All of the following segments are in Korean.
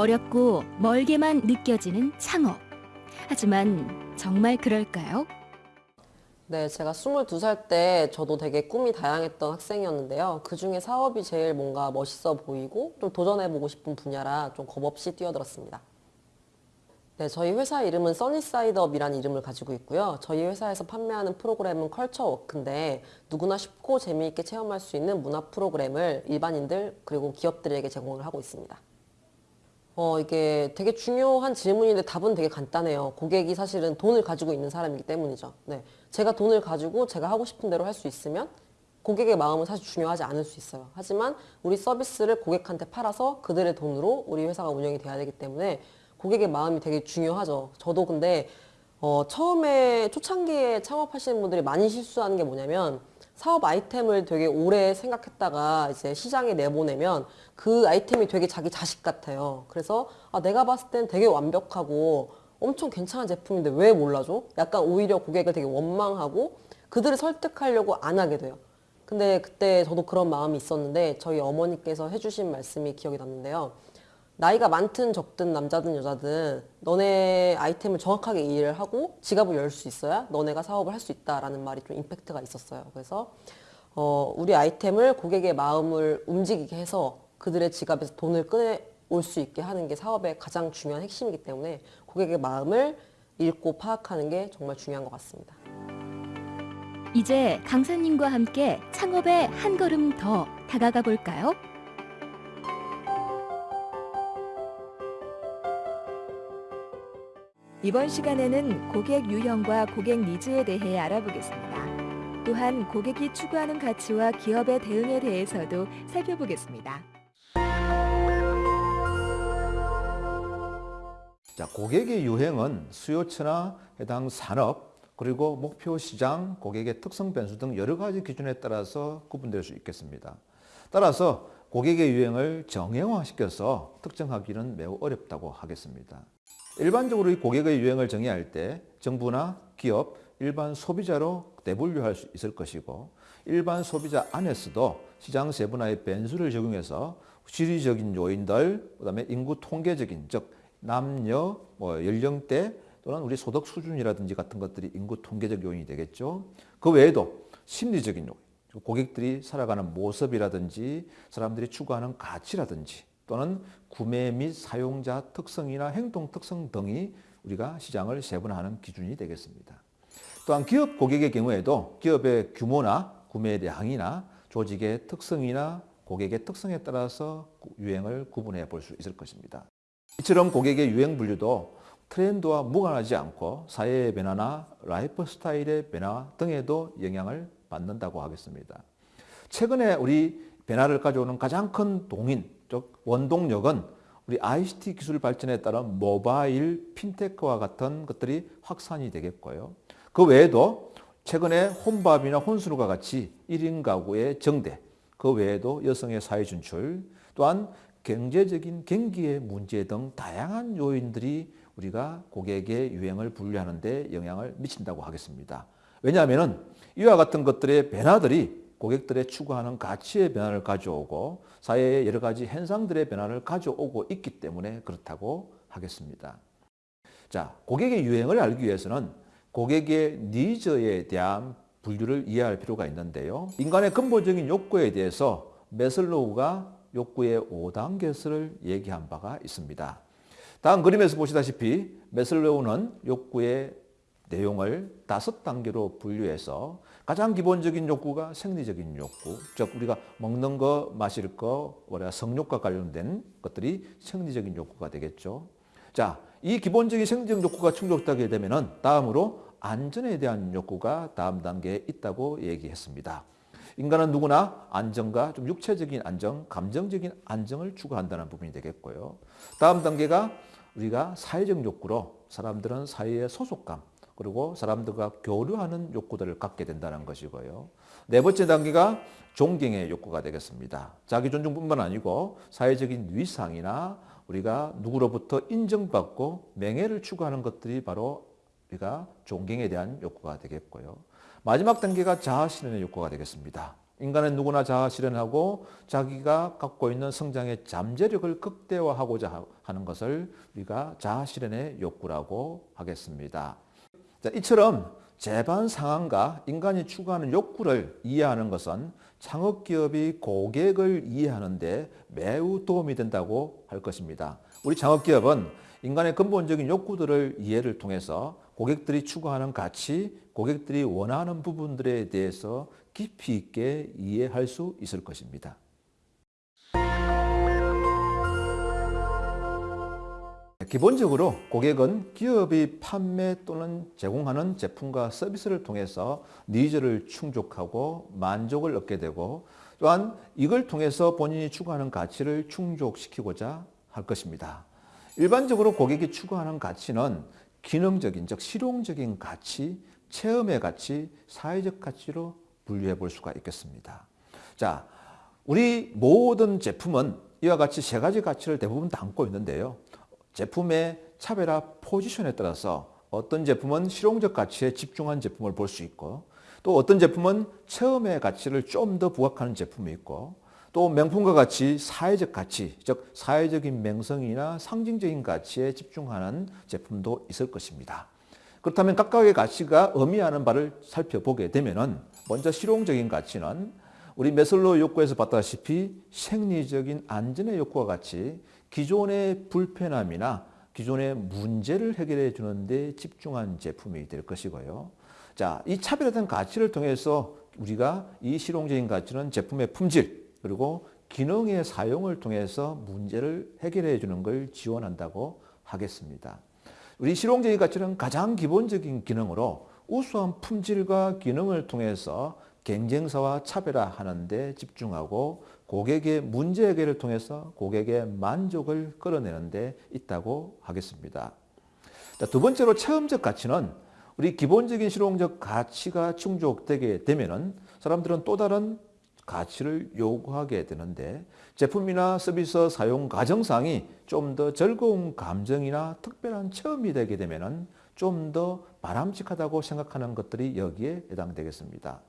어렵고 멀게만 느껴지는 창업. 하지만 정말 그럴까요? 네, 제가 22살 때 저도 되게 꿈이 다양했던 학생이었는데요. 그 중에 사업이 제일 뭔가 멋있어 보이고 좀 도전해보고 싶은 분야라 좀 겁없이 뛰어들었습니다. 네, 저희 회사 이름은 써니사이드업이라는 이름을 가지고 있고요. 저희 회사에서 판매하는 프로그램은 컬처워크인데 누구나 쉽고 재미있게 체험할 수 있는 문화 프로그램을 일반인들 그리고 기업들에게 제공을 하고 있습니다. 어, 이게 되게 중요한 질문인데 답은 되게 간단해요. 고객이 사실은 돈을 가지고 있는 사람이기 때문이죠. 네. 제가 돈을 가지고 제가 하고 싶은 대로 할 수 있으면 고객의 마음은 사실 중요하지 않을 수 있어요. 하지만 우리 서비스를 고객한테 팔아서 그들의 돈으로 우리 회사가 운영이 돼야 되기 때문에 고객의 마음이 되게 중요하죠. 저도 근데 어, 처음에 초창기에 창업하시는 분들이 많이 실수하는 게 뭐냐면 사업 아이템을 되게 오래 생각했다가 이제 시장에 내보내면 그 아이템이 되게 자기 자식 같아요. 그래서 아, 내가 봤을 땐 되게 완벽하고 엄청 괜찮은 제품인데 왜 몰라줘? 약간 오히려 고객을 되게 원망하고 그들을 설득하려고 안 하게 돼요. 근데 그때 저도 그런 마음이 있었는데 저희 어머니께서 해주신 말씀이 기억이 났는데요. 나이가 많든 적든 남자든 여자든 너네 아이템을 정확하게 이해를 하고 지갑을 열 수 있어야 너네가 사업을 할 수 있다라는 말이 좀 임팩트가 있었어요. 그래서 어, 우리 아이템을 고객의 마음을 움직이게 해서 그들의 지갑에서 돈을 꺼내올 수 있게 하는 게 사업의 가장 중요한 핵심이기 때문에 고객의 마음을 읽고 파악하는 게 정말 중요한 것 같습니다. 이제 강사님과 함께 창업에 한 걸음 더 다가가 볼까요? 이번 시간에는 고객 유형과 고객 니즈에 대해 알아보겠습니다. 또한 고객이 추구하는 가치와 기업의 대응에 대해서도 살펴보겠습니다. 자, 고객의 유행은 수요처나 해당 산업 그리고 목표 시장, 고객의 특성 변수 등 여러 가지 기준에 따라서 구분될 수 있겠습니다. 따라서 고객의 유행을 정형화시켜서 특정하기는 매우 어렵다고 하겠습니다. 일반적으로 이 고객의 유행을 정의할 때 정부나 기업, 일반 소비자로 내분류할 수 있을 것이고 일반 소비자 안에서도 시장 세분화의 변수를 적용해서 지리적인 요인들, 그 다음에 인구 통계적인 즉 남녀, 뭐 연령대 또는 우리 소득 수준이라든지 같은 것들이 인구 통계적 요인이 되겠죠. 그 외에도 심리적인 요인, 고객들이 살아가는 모습이라든지 사람들이 추구하는 가치라든지 또는 구매 및 사용자 특성이나 행동 특성 등이 우리가 시장을 세분화하는 기준이 되겠습니다. 또한 기업 고객의 경우에도 기업의 규모나 구매량이나 조직의 특성이나 고객의 특성에 따라서 유형을 구분해 볼 수 있을 것입니다. 이처럼 고객의 유형 분류도 트렌드와 무관하지 않고 사회의 변화나 라이프 스타일의 변화 등에도 영향을 받는다고 하겠습니다. 최근에 우리 변화를 가져오는 가장 큰 동인, 즉 원동력은 우리 ICT 기술 발전에 따른 모바일, 핀테크와 같은 것들이 확산이 되겠고요. 그 외에도 최근에 혼밥이나 혼술과 같이 1인 가구의 증대, 그 외에도 여성의 사회 진출, 또한 경제적인 경기의 문제 등 다양한 요인들이 우리가 고객의 유행을 분류하는 데 영향을 미친다고 하겠습니다. 왜냐하면 이와 같은 것들의 변화들이 고객들의 추구하는 가치의 변화를 가져오고 사회의 여러 가지 현상들의 변화를 가져오고 있기 때문에 그렇다고 하겠습니다. 자, 고객의 유행을 알기 위해서는 고객의 니즈에 대한 분류를 이해할 필요가 있는데요. 인간의 근본적인 욕구에 대해서 메슬로우가 욕구의 5단계를 얘기한 바가 있습니다. 다음 그림에서 보시다시피 메슬로우는 욕구의 내용을 다섯 단계로 분류해서 가장 기본적인 욕구가 생리적인 욕구, 즉 우리가 먹는 거, 마실 거, 우리가 성욕과 관련된 것들이 생리적인 욕구가 되겠죠. 자, 이 기본적인 생리적 욕구가 충족되게 되면 다음으로 안전에 대한 욕구가 다음 단계에 있다고 얘기했습니다. 인간은 누구나 안정과 좀 육체적인 안정, 감정적인 안정을 추구한다는 부분이 되겠고요. 다음 단계가 우리가 사회적 욕구로 사람들은 사회의 소속감, 그리고 사람들과 교류하는 욕구들을 갖게 된다는 것이고요. 네 번째 단계가 존경의 욕구가 되겠습니다. 자기 존중뿐만 아니고 사회적인 위상이나 우리가 누구로부터 인정받고 명예를 추구하는 것들이 바로 우리가 존경에 대한 욕구가 되겠고요. 마지막 단계가 자아 실현의 욕구가 되겠습니다. 인간은 누구나 자아 실현하고 자기가 갖고 있는 성장의 잠재력을 극대화하고자 하는 것을 우리가 자아 실현의 욕구라고 하겠습니다. 자, 이처럼 재반 상황과 인간이 추구하는 욕구를 이해하는 것은 창업기업이 고객을 이해하는 데 매우 도움이 된다고 할 것입니다. 우리 창업기업은 인간의 근본적인 욕구들을 이해를 통해서 고객들이 추구하는 가치, 고객들이 원하는 부분들에 대해서 깊이 있게 이해할 수 있을 것입니다. 기본적으로 고객은 기업이 판매 또는 제공하는 제품과 서비스를 통해서 needs를 충족하고 만족을 얻게 되고 또한 이걸 통해서 본인이 추구하는 가치를 충족시키고자 할 것입니다. 일반적으로 고객이 추구하는 가치는 기능적인 즉 실용적인 가치, 체험의 가치, 사회적 가치로 분류해 볼 수가 있겠습니다. 자, 우리 모든 제품은 이와 같이 세 가지 가치를 대부분 담고 있는데요. 제품의 차별화 포지션에 따라서 어떤 제품은 실용적 가치에 집중한 제품을 볼 수 있고 또 어떤 제품은 체험의 가치를 좀 더 부각하는 제품이 있고 또 명품과 같이 사회적 가치, 즉 사회적인 명성이나 상징적인 가치에 집중하는 제품도 있을 것입니다. 그렇다면 각각의 가치가 의미하는 바를 살펴보게 되면 은 먼저 실용적인 가치는 우리 메슬로 욕구에서 봤다시피 생리적인 안전의 욕구와 같이 기존의 불편함이나 기존의 문제를 해결해 주는데 집중한 제품이 될 것이고요. 자, 이 차별화된 가치를 통해서 우리가 이 실용적인 가치는 제품의 품질 그리고 기능의 사용을 통해서 문제를 해결해 주는 걸 지원한다고 하겠습니다. 우리 실용적인 가치는 가장 기본적인 기능으로 우수한 품질과 기능을 통해서 경쟁사와 차별화하는 데 집중하고 고객의 문제 해결을 통해서 고객의 만족을 끌어내는 데 있다고 하겠습니다. 두 번째로 체험적 가치는 우리 기본적인 실용적 가치가 충족되게 되면 사람들은 또 다른 가치를 요구하게 되는데 제품이나 서비스 사용 과정상이 좀 더 즐거운 감정이나 특별한 체험이 되게 되면 좀 더 바람직하다고 생각하는 것들이 여기에 해당되겠습니다.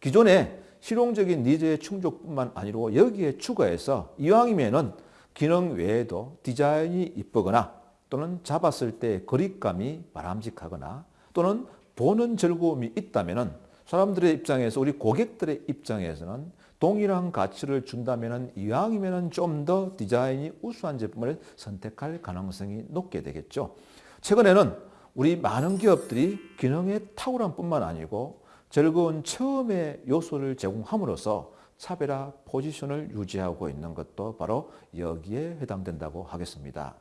기존의 실용적인 니즈의 충족뿐만 아니고 여기에 추가해서 이왕이면은 기능 외에도 디자인이 이쁘거나 또는 잡았을 때 거리감이 바람직하거나 또는 보는 즐거움이 있다면은 사람들의 입장에서 우리 고객들의 입장에서는 동일한 가치를 준다면은 이왕이면은 좀더 디자인이 우수한 제품을 선택할 가능성이 높게 되겠죠. 최근에는 우리 많은 기업들이 기능의 탁월함 뿐만 아니고 즐거운 처음의 요소를 제공함으로써 차별화 포지션을 유지하고 있는 것도 바로 여기에 해당된다고 하겠습니다.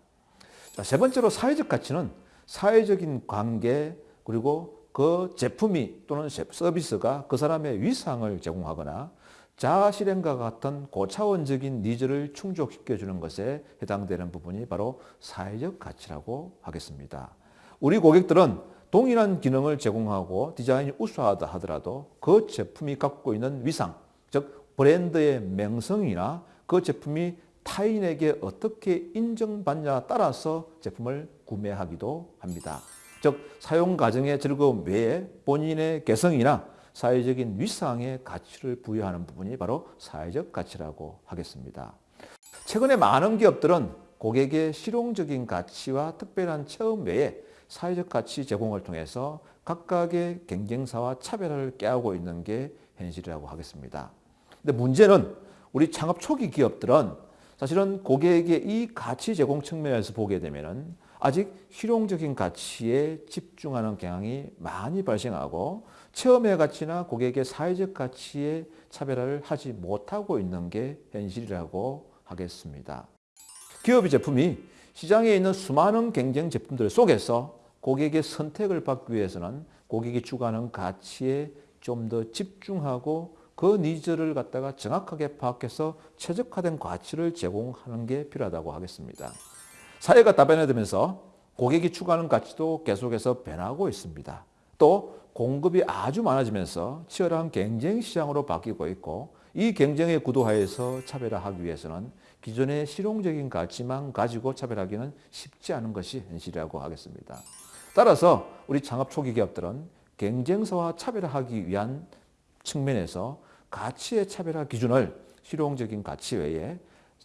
자, 세 번째로 사회적 가치는 사회적인 관계 그리고 그 제품이 또는 서비스가 그 사람의 위상을 제공하거나 자아 실현과 같은 고차원적인 needs를 충족시켜 주는 것에 해당되는 부분이 바로 사회적 가치라고 하겠습니다. 우리 고객들은 동일한 기능을 제공하고 디자인이 우수하다 하더라도 그 제품이 갖고 있는 위상, 즉 브랜드의 명성이나 그 제품이 타인에게 어떻게 인정받냐에 따라서 제품을 구매하기도 합니다. 즉 사용 과정의 즐거움 외에 본인의 개성이나 사회적인 위상의 가치를 부여하는 부분이 바로 사회적 가치라고 하겠습니다. 최근에 많은 기업들은 고객의 실용적인 가치와 특별한 체험 외에 사회적 가치 제공을 통해서 각각의 경쟁사와 차별화를 깨하고 있는 게 현실이라고 하겠습니다. 근데 문제는 우리 창업 초기 기업들은 사실은 고객의 이 가치 제공 측면에서 보게 되면 아직 실용적인 가치에 집중하는 경향이 많이 발생하고 체험의 가치나 고객의 사회적 가치에 차별화를 하지 못하고 있는 게 현실이라고 하겠습니다. 기업의 제품이 시장에 있는 수많은 경쟁 제품들 속에서 고객의 선택을 받기 위해서는 고객이 추구하는 가치에 좀 더 집중하고 그 needs를 갖다가 정확하게 파악해서 최적화된 가치를 제공하는 게 필요하다고 하겠습니다. 사회가 다변화되면서 고객이 추구하는 가치도 계속해서 변하고 있습니다. 또 공급이 아주 많아지면서 치열한 경쟁 시장으로 바뀌고 있고 이 경쟁의 구도하에서 차별화하기 위해서는 기존의 실용적인 가치만 가지고 차별하기는 쉽지 않은 것이 현실이라고 하겠습니다. 따라서 우리 창업 초기 기업들은 경쟁사와 차별화하기 위한 측면에서 가치의 차별화 기준을 실용적인 가치 외에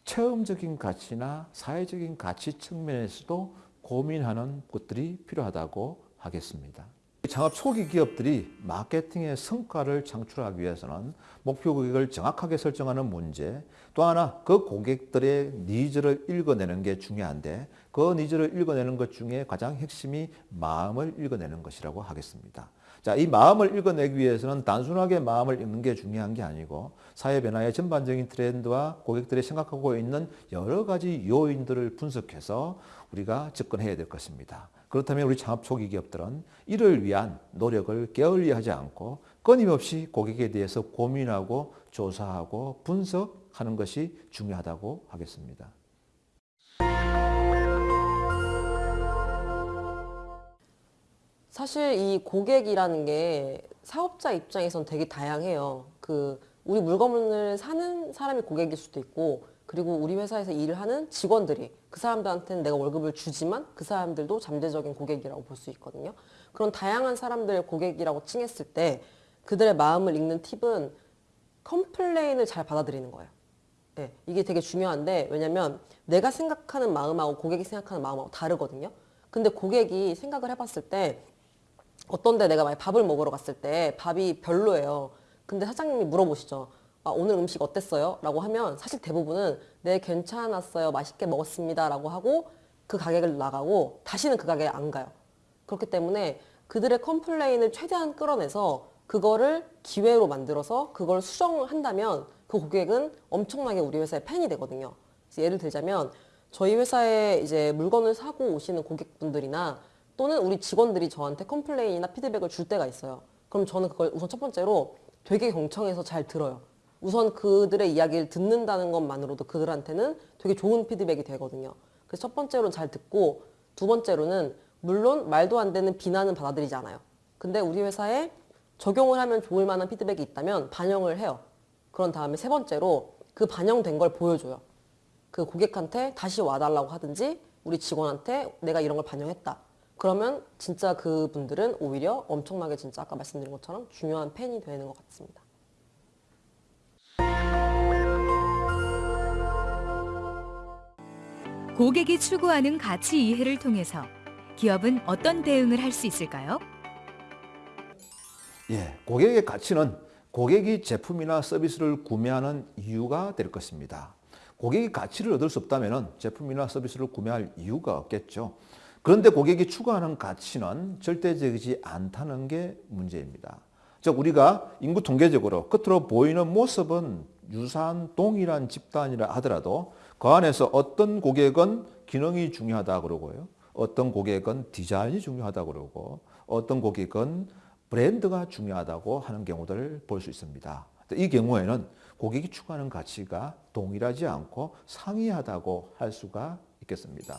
체험적인 가치나 사회적인 가치 측면에서도 고민하는 것들이 필요하다고 하겠습니다. 창업 초기 기업들이 마케팅의 성과를 창출하기 위해서는 목표 고객을 정확하게 설정하는 문제, 또 하나 그 고객들의 needs를 읽어내는 게 중요한데 그 needs를 읽어내는 것 중에 가장 핵심이 마음을 읽어내는 것이라고 하겠습니다. 자, 이 마음을 읽어내기 위해서는 단순하게 마음을 읽는 게 중요한 게 아니고 사회 변화의 전반적인 트렌드와 고객들이 생각하고 있는 여러 가지 요인들을 분석해서 우리가 접근해야 될 것입니다. 그렇다면 우리 창업 초기 기업들은 이를 위한 노력을 게을리하지 않고 끊임없이 고객에 대해서 고민하고 조사하고 분석하는 것이 중요하다고 하겠습니다. 사실 이 고객이라는 게 사업자 입장에선 되게 다양해요. 그 우리 물건을 사는 사람이 고객일 수도 있고 그리고 우리 회사에서 일을 하는 직원들이 그 사람들한테는 내가 월급을 주지만 그 사람들도 잠재적인 고객이라고 볼 수 있거든요. 그런 다양한 사람들을 고객이라고 칭했을 때 그들의 마음을 읽는 팁은 컴플레인을 잘 받아들이는 거예요. 네, 이게 되게 중요한데 왜냐면 내가 생각하는 마음하고 고객이 생각하는 마음하고 다르거든요. 근데 고객이 생각을 해봤을 때 어떤데 내가 만약 밥을 먹으러 갔을 때 밥이 별로예요. 근데 사장님이 물어보시죠. 아, 오늘 음식 어땠어요? 라고 하면 사실 대부분은 네, 괜찮았어요. 맛있게 먹었습니다. 라고 하고 그 가게를 나가고 다시는 그 가게에 안 가요. 그렇기 때문에 그들의 컴플레인을 최대한 끌어내서 그거를 기회로 만들어서 그걸 수정한다면 그 고객은 엄청나게 우리 회사의 팬이 되거든요. 예를 들자면 저희 회사에 이제 물건을 사고 오시는 고객분들이나 또는 우리 직원들이 저한테 complain이나 피드백을 줄 때가 있어요. 그럼 저는 그걸 우선 첫 번째로 되게 경청해서 잘 들어요. 우선 그들의 이야기를 듣는다는 것만으로도 그들한테는 되게 좋은 피드백이 되거든요. 그래서 첫 번째로는 잘 듣고 두 번째로는 물론 말도 안 되는 비난은 받아들이지 않아요. 근데 우리 회사에 적용을 하면 좋을 만한 피드백이 있다면 반영을 해요. 그런 다음에 세 번째로 그 반영된 걸 보여줘요. 그 고객한테 다시 와달라고 하든지 우리 직원한테 내가 이런 걸 반영했다. 그러면 진짜 그분들은 오히려 엄청나게 진짜 아까 말씀드린 것처럼 중요한 팬이 되는 것 같습니다. 고객이 추구하는 가치 이해를 통해서 기업은 어떤 대응을 할 수 있을까요? 예, 고객의 가치는 고객이 제품이나 서비스를 구매하는 이유가 될 것입니다. 고객이 가치를 얻을 수 없다면 제품이나 서비스를 구매할 이유가 없겠죠. 그런데 고객이 추구하는 가치는 절대적이지 않다는 게 문제입니다. 즉 우리가 인구 통계적으로 겉으로 보이는 모습은 유사한 동일한 집단이라 하더라도 그 안에서 어떤 고객은 기능이 중요하다 그러고요. 어떤 고객은 디자인이 중요하다 그러고 어떤 고객은 브랜드가 중요하다고 하는 경우들을 볼 수 있습니다. 이 경우에는 고객이 추구하는 가치가 동일하지 않고 상이하다고 할 수가 있겠습니다.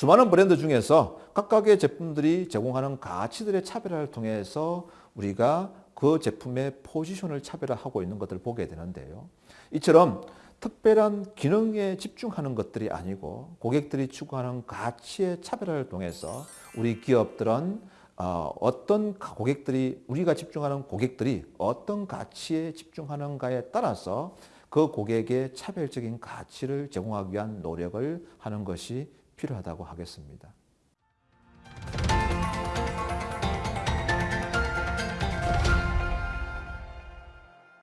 수많은 브랜드 중에서 각각의 제품들이 제공하는 가치들의 차별화를 통해서 우리가 그 제품의 포지션을 차별화하고 있는 것들을 보게 되는데요. 이처럼 특별한 기능에 집중하는 것들이 아니고 고객들이 추구하는 가치의 차별화를 통해서 우리 기업들은 어, 어떤 고객들이 우리가 집중하는 고객들이 어떤 가치에 집중하는가에 따라서 그 고객의 차별적인 가치를 제공하기 위한 노력을 하는 것이 필요하다고 하겠습니다.